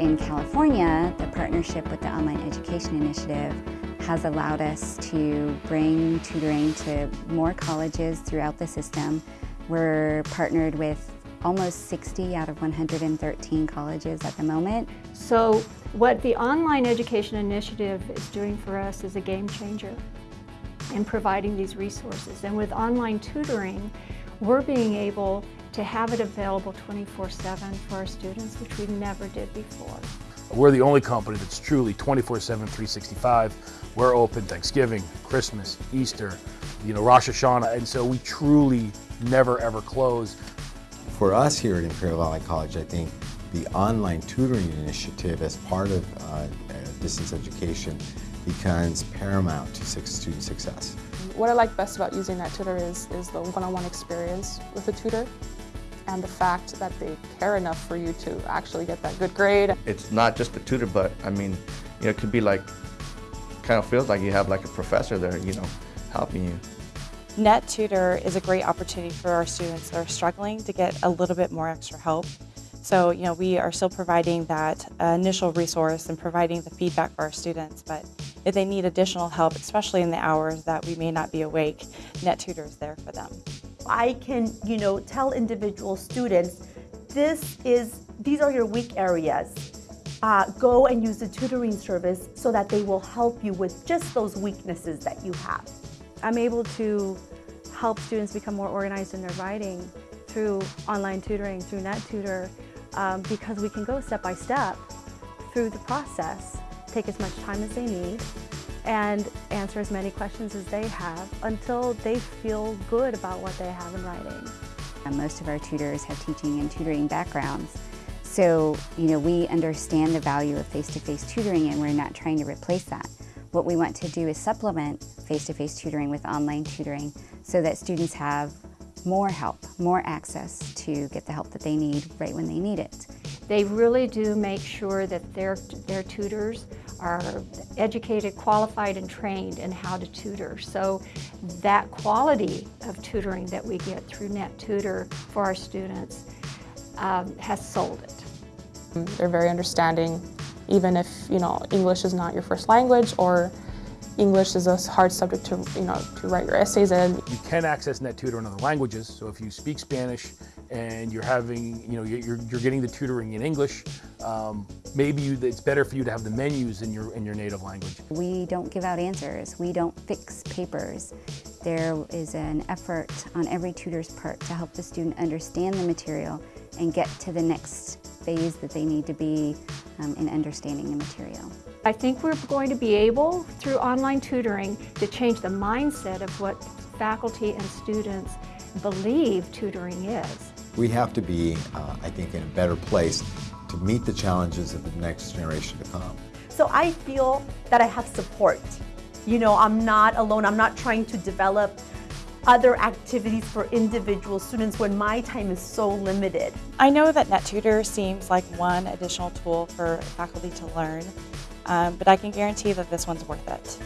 In California, the partnership with the Online Education Initiative has allowed us to bring tutoring to more colleges throughout the system. We're partnered with almost 60 out of 113 colleges at the moment. So what the Online Education Initiative is doing for us is a game changer in providing these resources. And with online tutoring, we're being able to have it available 24-7 for our students, which we never did before. We're the only company that's truly 24-7, 365. We're open Thanksgiving, Christmas, Easter, you know, Rosh Hashanah, and so we truly never ever close. For us here at Imperial Valley College, I think the online tutoring initiative as part of uh, distance education becomes paramount to student success. What I like best about using NetTutor is, is the one-on-one -on -one experience with the tutor and the fact that they care enough for you to actually get that good grade. It's not just the tutor, but I mean, you know, it could be like, kind of feels like you have like a professor there, you know, helping you. NetTutor is a great opportunity for our students that are struggling to get a little bit more extra help. So, you know, we are still providing that uh, initial resource and providing the feedback for our students, but if they need additional help, especially in the hours that we may not be awake, NetTutor is there for them. I can, you know, tell individual students, this is, these are your weak areas. Uh, go and use the tutoring service so that they will help you with just those weaknesses that you have. I'm able to help students become more organized in their writing through online tutoring, through NetTutor, um, because we can go step by step through the process, take as much time as they need, and answer as many questions as they have until they feel good about what they have in writing. And most of our tutors have teaching and tutoring backgrounds. So, you know, we understand the value of face-to-face -face tutoring and we're not trying to replace that. What we want to do is supplement face-to-face -face tutoring with online tutoring so that students have more help, more access to get the help that they need right when they need it. They really do make sure that their, their tutors are educated, qualified, and trained in how to tutor. So that quality of tutoring that we get through NetTutor for our students um, has sold it. They're very understanding, even if you know English is not your first language or English is a hard subject to, you know, to write your essays in. You can access NetTutor in other languages, so if you speak Spanish and you're having, you know, you're, you're getting the tutoring in English, um, maybe you, it's better for you to have the menus in your, in your native language. We don't give out answers. We don't fix papers. There is an effort on every tutor's part to help the student understand the material and get to the next phase that they need to be um, in understanding the material. I think we're going to be able, through online tutoring, to change the mindset of what faculty and students believe tutoring is. We have to be, uh, I think, in a better place to meet the challenges of the next generation to come. So I feel that I have support. You know, I'm not alone. I'm not trying to develop other activities for individual students when my time is so limited. I know that NetTutor seems like one additional tool for faculty to learn, um, but I can guarantee that this one's worth it.